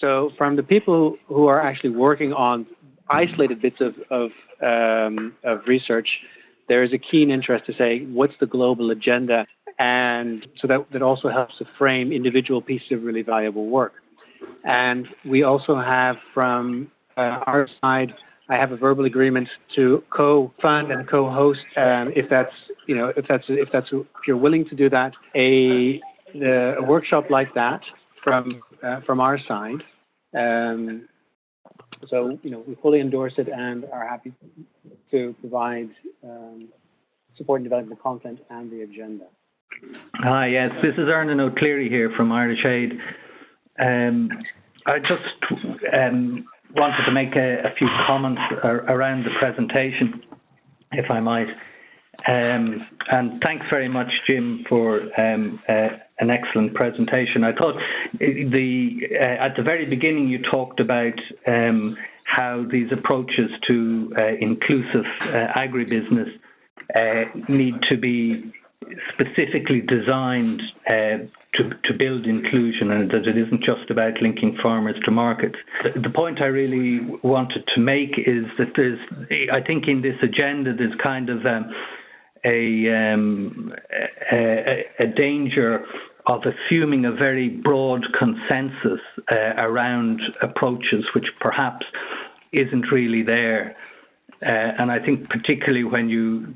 So from the people who are actually working on isolated bits of, of, um, of research, there is a keen interest to say, what's the global agenda? And so that, that also helps to frame individual pieces of really valuable work. And we also have from uh, our side, I have a verbal agreement to co-fund and co-host, um, if that's you know if that's if that's if you're willing to do that, a a workshop like that from uh, from our side. Um, so you know we fully endorse it and are happy to provide um, support in developing the content and the agenda. Hi, yes, this is Ernan O'Cleary here from Irish Aid. Um, I just um, wanted to make a, a few comments ar around the presentation, if I might. Um, and thanks very much, Jim, for um, uh, an excellent presentation. I thought the uh, at the very beginning you talked about um, how these approaches to uh, inclusive uh, agribusiness need to be specifically designed to, to build inclusion and that it isn't just about linking farmers to markets. The, the point I really wanted to make is that there's, I think in this agenda, there's kind of um, a, um, a, a, danger of assuming a very broad consensus uh, around approaches which perhaps isn't really there. Uh, and I think particularly when you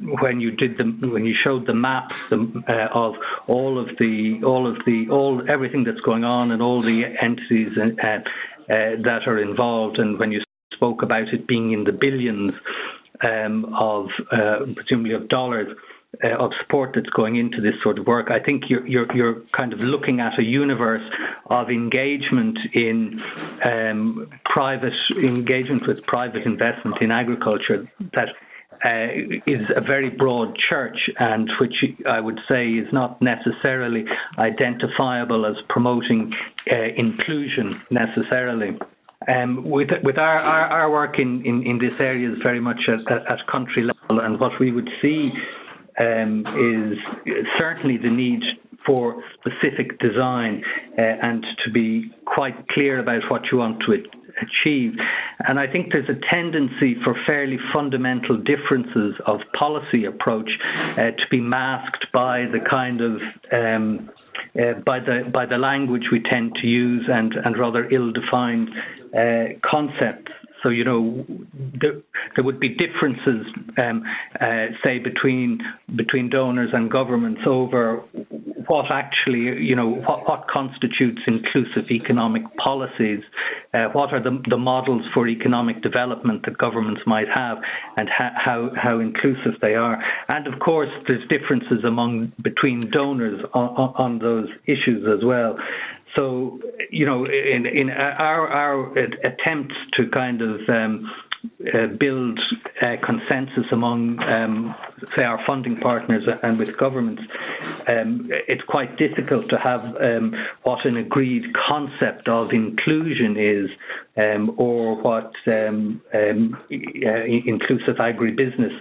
when you did the when you showed the maps uh, of all of the all of the all everything that's going on and all the entities uh, uh, that are involved, and when you spoke about it being in the billions um, of uh, presumably of dollars. Uh, of support that's going into this sort of work. I think you're, you're, you're kind of looking at a universe of engagement in um, private engagement with private investment in agriculture that uh, is a very broad church and which I would say is not necessarily identifiable as promoting uh, inclusion necessarily. Um, with our, work in, this area is very much at, at country level, and what we would see um, is certainly the need for specific design uh, and to be quite clear about what you want to achieve. And I think there's a tendency for fairly fundamental differences of policy approach uh, to be masked by the kind of um, uh, by the by the language we tend to use and and rather ill-defined uh, concepts. So you know, there, there would be differences, um, uh, say between between donors and governments over what actually, you know, what, what constitutes inclusive economic policies, uh, what are the, the models for economic development that governments might have, and ha how how inclusive they are. And of course, there's differences among between donors on, on those issues as well. So, you know, in, in our, our attempts to kind of um, uh, build uh, consensus among, um, say, our funding partners and with governments, um, it's quite difficult to have um, what an agreed concept of inclusion is um, or what um, um, inclusive agribusiness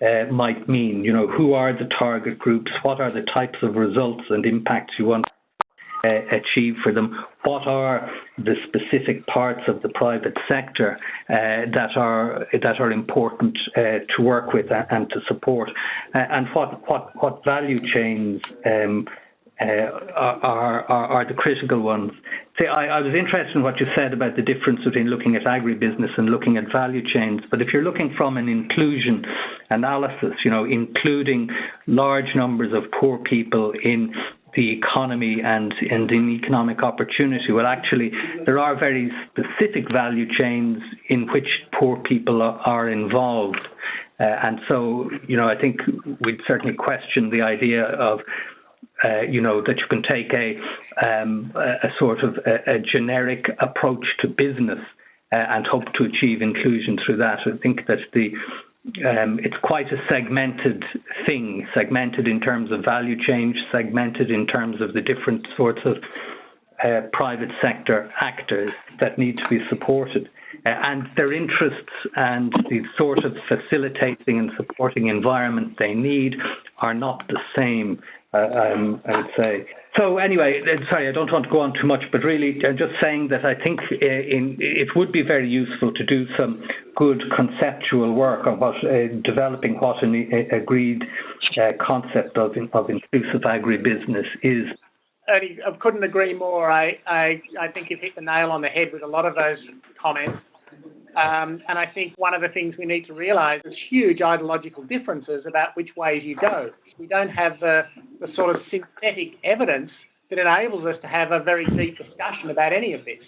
uh, might mean. You know, who are the target groups? What are the types of results and impacts you want achieve for them? What are the specific parts of the private sector uh, that are that are important uh, to work with and to support, uh, and what what what value chains? Um, uh, are, are, are the critical ones. See, I, I, was interested in what you said about the difference between looking at agribusiness and looking at value chains. But if you're looking from an inclusion analysis, you know, including large numbers of poor people in the economy and, and in economic opportunity. Well, actually, there are very specific value chains in which poor people are, involved. Uh, and so, you know, I think we'd certainly question the idea of, uh, you know, that you can take a, um, a sort of a, a, generic approach to business uh, and hope to achieve inclusion through that. I think that the um, it's quite a segmented thing, segmented in terms of value change, segmented in terms of the different sorts of uh, private sector actors that need to be supported. Uh, and their interests and the sort of facilitating and supporting environment they need are not the same I, would say. So anyway, sorry, I don't want to go on too much, but really, I'm just saying that I think in, it would be very useful to do some good conceptual work on what uh, developing what an agreed uh, concept of of inclusive agribusiness is. Ernie, I couldn't agree more. I, I I think you've hit the nail on the head with a lot of those comments. Um, and I think one of the things we need to realise is huge ideological differences about which ways you go. We don't have the, the sort of synthetic evidence that enables us to have a very deep discussion about any of this.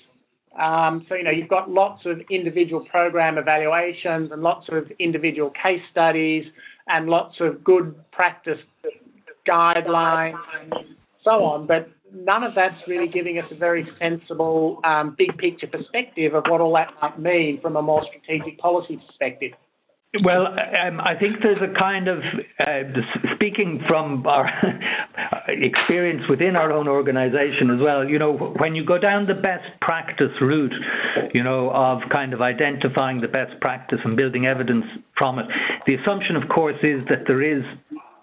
Um, so, you know, you've got lots of individual program evaluations and lots of individual case studies and lots of good practice guidelines, and so on. But none of that's really giving us a very sensible um, big picture perspective of what all that might mean from a more strategic policy perspective. Well, um, I think there's a kind of, uh, speaking from our experience within our own organization as well, you know, when you go down the best practice route, you know, of kind of identifying the best practice and building evidence from it, the assumption, of course, is that there is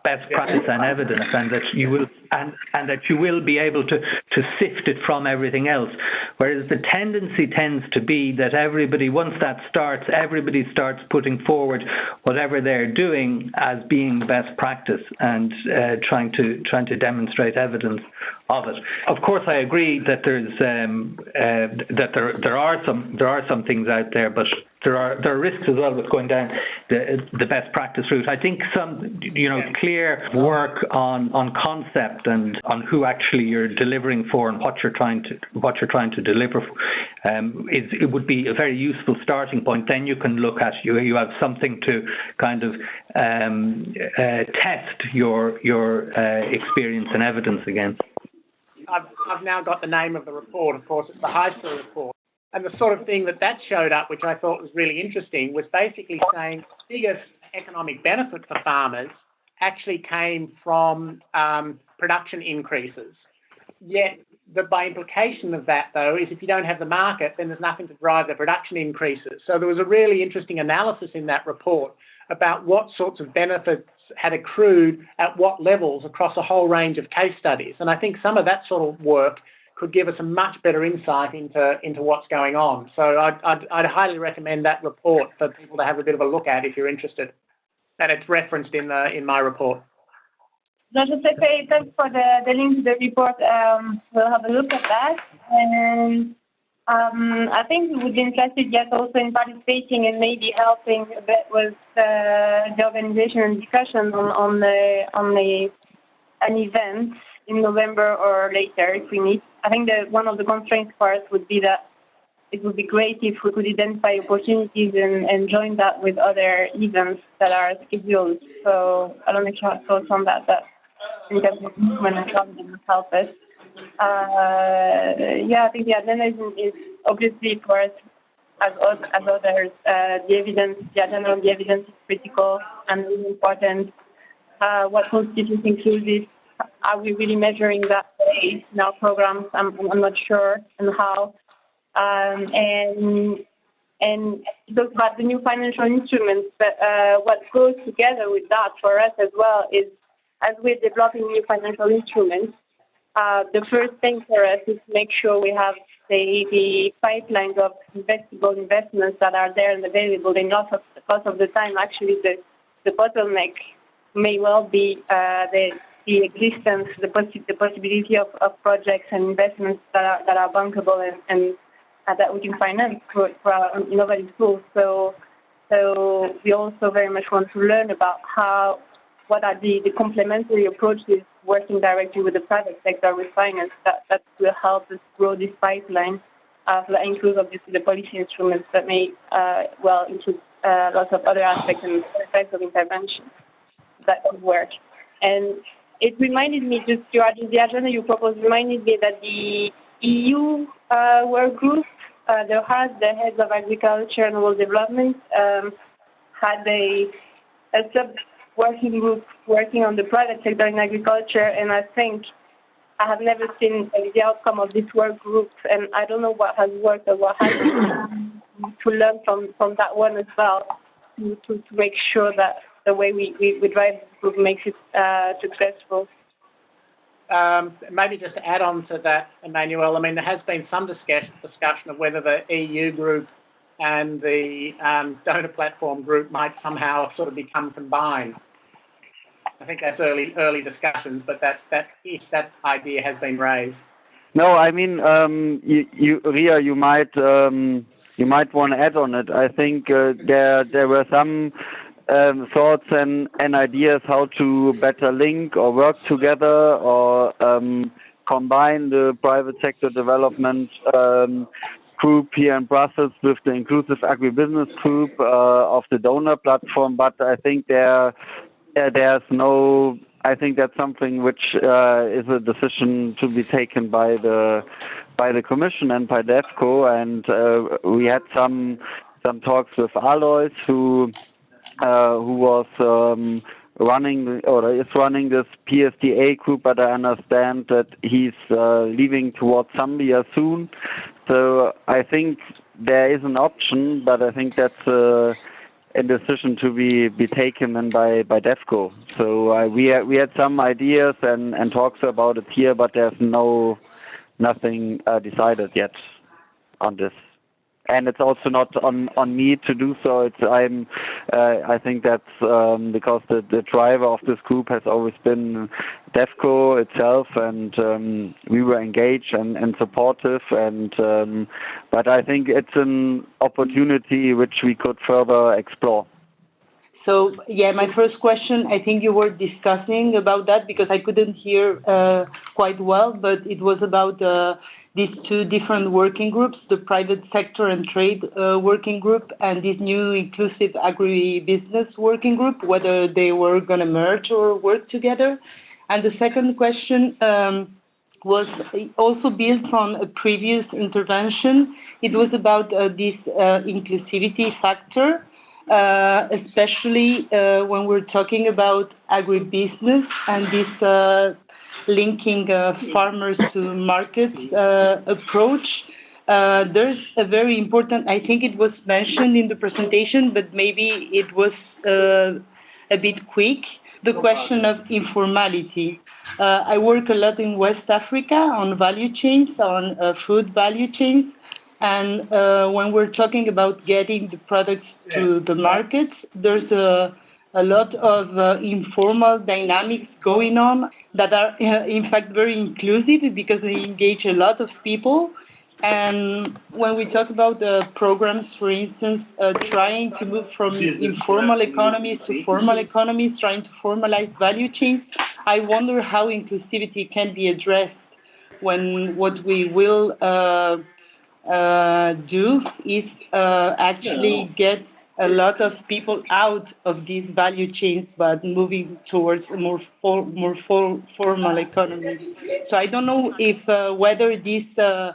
best practice and evidence and that you will and, and that you will be able to, to sift it from everything else. Whereas the tendency tends to be that everybody, once that starts, everybody starts putting forward whatever they're doing as being best practice and uh, trying to trying to demonstrate evidence of it. Of course, I agree that there's um, uh, that there there are some there are some things out there, but there are there are risks as well with going down the the best practice route. I think some you know clear work on on concept and on who actually you're delivering for and what you're trying to what you're trying to deliver um, is it would be a very useful starting point. Then you can look at you you have something to kind of um, uh, test your your uh, experience and evidence against. I've, I've now got the name of the report. Of course, it's the Heisler report. And the sort of thing that that showed up, which I thought was really interesting, was basically saying the biggest economic benefit for farmers actually came from um, production increases. Yet, the, by implication of that, though, is if you don't have the market, then there's nothing to drive the production increases. So there was a really interesting analysis in that report about what sorts of benefits had accrued at what levels across a whole range of case studies. And I think some of that sort of work could give us a much better insight into into what's going on. So I'd, I'd, I'd, highly recommend that report for people to have a bit of a look at if you're interested. And it's referenced in the in my report. Pepe, thanks for the, the link to the report. Um, we'll have a look at that. And um, I think we would be interested yet also in participating and maybe helping a bit with uh, the organization and discussion on, on the on the an event in November or later if we need. I think that one of the constraints for us would be that it would be great if we could identify opportunities and, and join that with other events that are scheduled. So I don't know if you have thoughts on that, but in of movement traveling would help us. Uh, yeah, I think the is, is obviously for us as, as others, uh, the evidence, the agenda on the evidence is critical and really important. Uh, what constitutes inclusive are we really measuring that in our programs? I'm, I'm not sure and how. Um, and and talk about the new financial instruments. But uh, what goes together with that for us as well is as we're developing new financial instruments, uh, the first thing for us is to make sure we have the, the pipelines of investable investments that are there and available. And lots of, lots of the time, actually, the, the bottleneck may well be uh, the the existence, the, possi the possibility of, of projects and investments that are, that are bankable and, and uh, that we can finance for, for our innovative tools. So, so we also very much want to learn about how, what are the, the complementary approaches working directly with the private sector with finance that, that will help us grow this pipeline. Uh, that includes obviously the policy instruments that may uh, well include uh, lots of other aspects and types of intervention that could work. And it reminded me just your the agenda you proposed reminded me that the EU uh, work group, uh, the has the heads of agriculture and rural development, um, had a, a sub working group working on the private sector in agriculture, and I think I have never seen the outcome of this work group, and I don't know what has worked or what hasn't. to learn from from that one as well, to to, to make sure that the way we, we, we drive the group makes it uh, successful. um, maybe just add on to that, Emmanuel, I mean, there has been some discussion, discussion of whether the EU group and the um, donor platform group might somehow sort of become combined. I think that's early early discussions, but that that that idea has been raised. No, I mean, um, you, you, Ria, you might um, you might want to add on it. I think uh, there there were some um, thoughts and, and ideas how to better link or work together or um, combine the private sector development um, group here in Brussels with the inclusive agribusiness group uh, of the donor platform. But I think there uh, there's no. I think that's something which uh, is a decision to be taken by the by the Commission and by DEVCO. And uh, we had some some talks with Alois, who uh, who was um, running or is running this PSDA group, but I understand that he's uh, leaving towards Zambia soon. So I think there is an option, but I think that's uh, a decision to be, be taken then by by DEVCO. So uh, we had, we had some ideas and, and talks about it here, but there's no nothing uh, decided yet on this and it's also not on on me to do so. It's I'm uh, I think that's um, because the the driver of this group has always been DEVCO itself, and um, we were engaged and, and supportive. And um, but I think it's an opportunity which we could further explore. So yeah, my first question, I think you were discussing about that because I couldn't hear uh, quite well, but it was about uh, these two different working groups, the private sector and trade uh, working group and this new inclusive agribusiness working group, whether they were going to merge or work together. And the second question um, was also built on a previous intervention. It was about uh, this uh, inclusivity factor, uh, especially uh, when we're talking about agribusiness and this uh, linking uh, farmers to markets uh, approach. Uh, there's a very important, I think it was mentioned in the presentation, but maybe it was a bit quick, the question of informality. Uh, I work a lot in West Africa on value chains, on uh, food value chains. And uh, when we're talking about getting the products to the markets, there's a a lot of uh, informal dynamics going on that are, uh, in fact, very inclusive because they engage a lot of people. And when we talk about the programs, for instance, uh, trying to move from informal economies to formal economies, trying to formalize value chains, I wonder how inclusivity can be addressed when what we will uh, uh, do is uh, actually get a lot of people out of these value chains, but moving towards a more for, more for, formal economy. So I don't know if uh, whether this uh,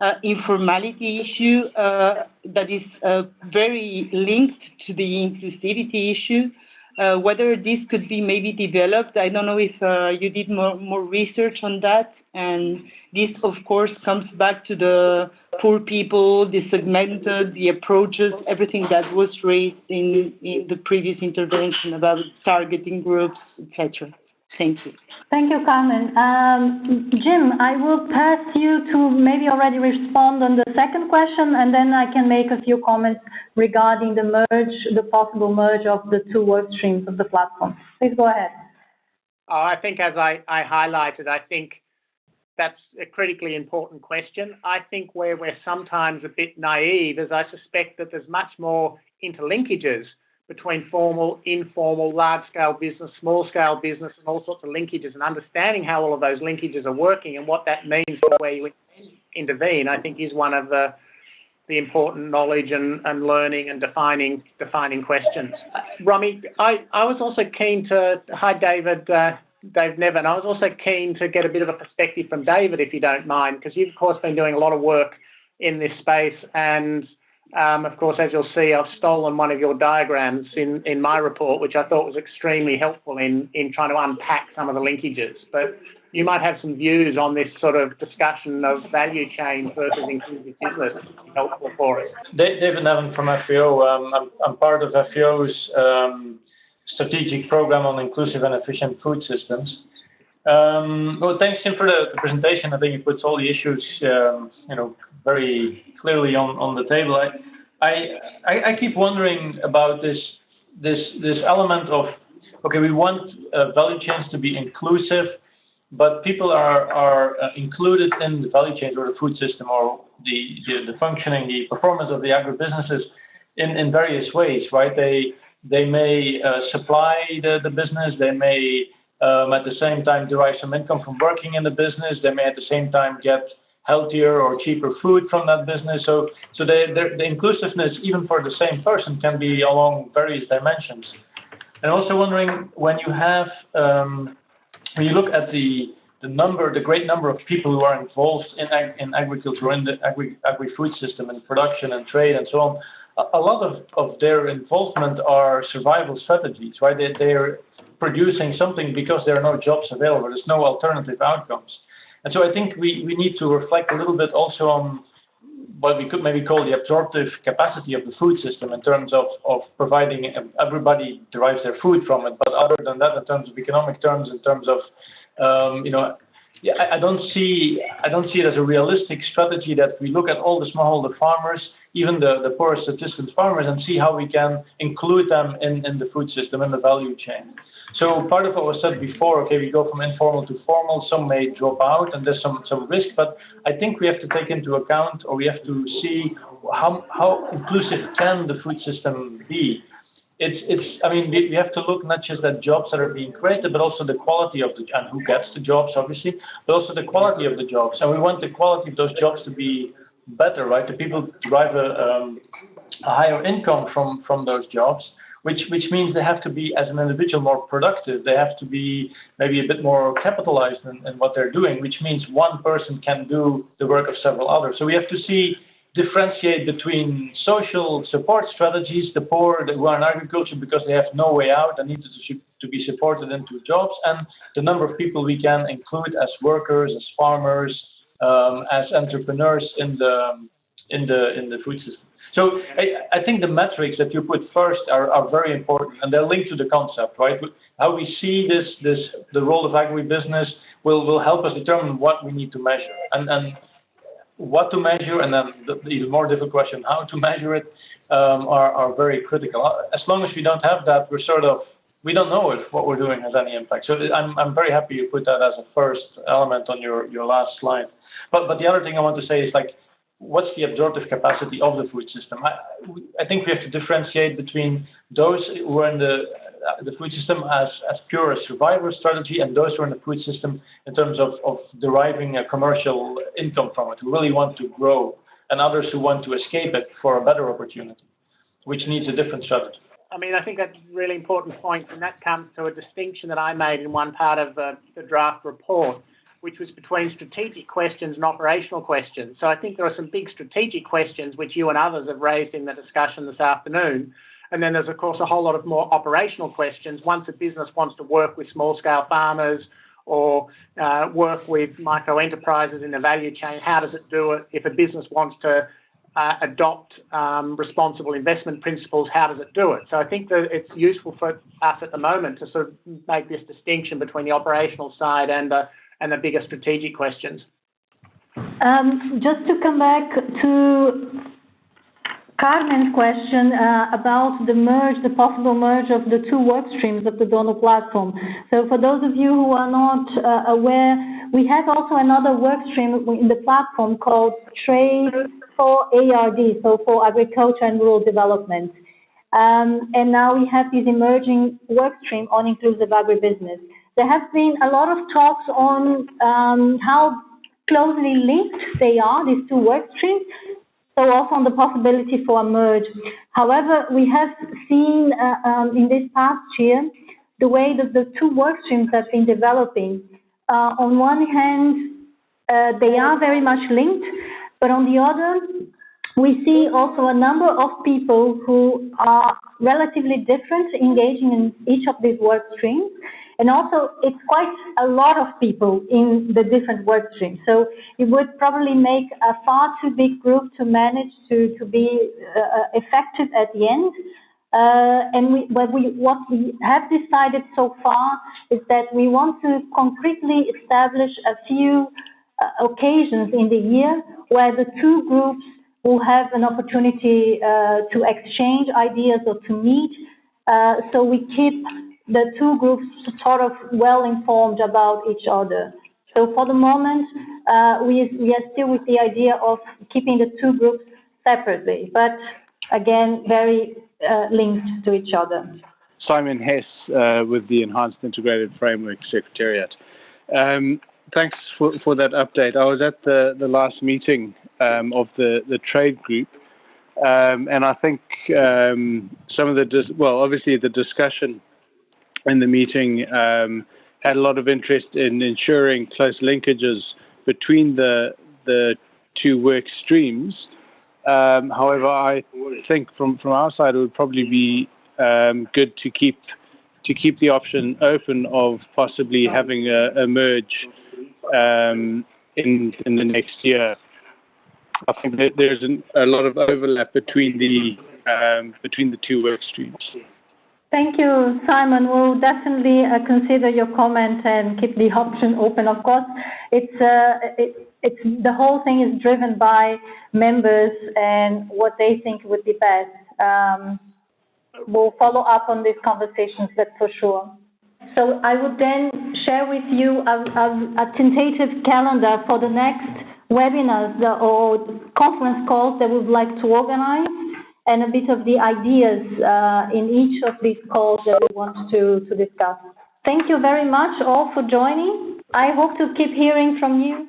uh, informality issue uh, that is uh, very linked to the inclusivity issue, uh, whether this could be maybe developed. I don't know if you did more, more research on that. And this, of course, comes back to the poor people, the segmented, the approaches, everything that was raised in, in the previous intervention about targeting groups, etc. Thank you. Thank you, Carmen. Um, Jim, I will pass you to maybe already respond on the second question, and then I can make a few comments regarding the merge, the possible merge of the two work streams of the platform. Please go ahead. Oh, I think as I, I highlighted, I think that's a critically important question. I think where we're sometimes a bit naive is I suspect that there's much more interlinkages between formal, informal, large-scale business, small-scale business, and all sorts of linkages, and understanding how all of those linkages are working and what that means for where you intervene, I think is one of the the important knowledge and, and learning and defining defining questions. Uh, Romy, I, I was also keen to hi David uh, Dave Neven. I was also keen to get a bit of a perspective from David, if you don't mind, because you've, of course, been doing a lot of work in this space. And, um, of course, as you'll see, I've stolen one of your diagrams in, in my report, which I thought was extremely helpful in, in trying to unpack some of the linkages. But you might have some views on this sort of discussion of value chain versus inclusive business helpful for us. David Neven from FAO. Um, I'm, I'm, part of FAO's um, strategic program on inclusive and efficient food systems. Um, well, thanks, Tim, for the, the, presentation. I think you put all the issues, um, you know, very clearly on, on the table. I, I, I keep wondering about this, this, this element of, okay, we want uh, value chains to be inclusive, but people are, are uh, included in the value chains or the food system or the, the, the functioning, the performance of the agribusinesses in, in various ways, right? They, they may uh, supply the, the business, they may um, at the same time derive some income from working in the business, they may at the same time get healthier or cheaper food from that business. So, so they, the inclusiveness, even for the same person, can be along various dimensions. And also wondering when you have, um, when you look at the the number, the great number of people who are involved in ag in agriculture, in the agri agri food system, and production and trade and so on, a, lot of, of their involvement are survival strategies, right? They, they're producing something because there are no jobs available. There's no alternative outcomes. And so I think we, we need to reflect a little bit also on what we could maybe call the absorptive capacity of the food system in terms of, of providing everybody derives their food from it. But other than that, in terms of economic terms, in terms of, um, you know, yeah, I, don't see I don't see it as a realistic strategy that we look at all the smallholder farmers, even the, the poorest subsistence farmers, and see how we can include them in, in the food system in the value chain. So part of what was said before, okay, we go from informal to formal, some may drop out and there's some, some risk, but I think we have to take into account or we have to see how, how inclusive can the food system be. It's, it's, I mean, we have to look not just at jobs that are being created, but also the quality of the, and who gets the jobs, obviously, but also the quality of the jobs. And we want the quality of those jobs to be better, right? The people derive a, um, a higher income from, from those jobs which which means they have to be as an individual more productive. They have to be maybe a bit more capitalized in, in what they're doing, which means one person can do the work of several others. So we have to see differentiate between social support strategies, the poor who are in agriculture because they have no way out and need to, to be supported into jobs, and the number of people we can include as workers, as farmers, um, as entrepreneurs in the in the in the food system. So I, I, think the metrics that you put first are, are very important, and they're linked to the concept, right? How we see this, this the role of agribusiness will, will help us determine what we need to measure, and, and what to measure, and then the, the even more difficult question, how to measure it, um, are, are very critical. As long as we don't have that, we're sort of we don't know if what we're doing has any impact. So I'm, I'm very happy you put that as a first element on your, your last slide. But, but the other thing I want to say is like, what's the absorptive capacity of the food system? I, I think we have to differentiate between those who are in the Uh, the food system as, as pure a survival strategy and those who are in the food system in terms of, of deriving a commercial income from it, who really want to grow, and others who want to escape it for a better opportunity, which needs a different strategy. I mean, I think that's a really important point, and that comes to a distinction that I made in one part of the, the draft report which was between strategic questions and operational questions. So I think there are some big strategic questions which you and others have raised in the discussion this afternoon. And then there's, of course, a whole lot of more operational questions. Once a business wants to work with small scale farmers or uh, work with micro enterprises in the value chain, how does it do it? If a business wants to uh, adopt um, responsible investment principles, how does it do it? So I think that it's useful for us at the moment to sort of make this distinction between the operational side and the and the bigger strategic questions. Um, just to come back to Carmen's question uh, about the merge, the possible merge of the two work streams of the Donor platform. So for those of you who are not uh, aware, we have also another work stream in the platform called Trade for ARD, so for Agriculture and Rural Development. Um, and now we have this emerging work stream on inclusive agribusiness. There have been a lot of talks on um, how closely linked they are, these two work streams, so also on the possibility for a merge. However, we have seen uh, um, in this past year the way that the two work streams have been developing. Uh, on one hand, uh, they are very much linked, but on the other, we see also a number of people who are relatively different engaging in each of these work streams. And also, it's quite a lot of people in the different work streams. So it would probably make a far too big group to manage to, to be uh, effective at the end. Uh, and we, what, we, what we have decided so far is that we want to concretely establish a few uh, occasions in the year where the two groups will have an opportunity uh, to exchange ideas or to meet. Uh, so we keep the two groups sort of well informed about each other. So for the moment, uh, we, we are still with the idea of keeping the two groups separately, but again, very uh, linked to each other. Simon Hess uh, with the Enhanced Integrated Framework Secretariat. Um, thanks for, for that update. I was at the, the last meeting um, of the, the trade group, um, and I think um, some of the, well, obviously the discussion in the meeting um, had a lot of interest in ensuring close linkages between the, the two work streams. Um, however, I think from, from our side, it would probably be um, good to keep to keep the option open of possibly having a, a merge um, in in the next year. I think that there's an, a lot of overlap between the um, between the two work streams. Thank you, Simon. We'll definitely uh, consider your comment and keep the option open. Of course, it's uh, it, it's the whole thing is driven by members and what they think would be best. Um, we'll follow up on these conversations, that's for sure. So I would then share with you a, a, a tentative calendar for the next webinars or conference calls that we would like to organize and a bit of the ideas uh, in each of these calls that we want to, to discuss. Thank you very much all for joining. I hope to keep hearing from you.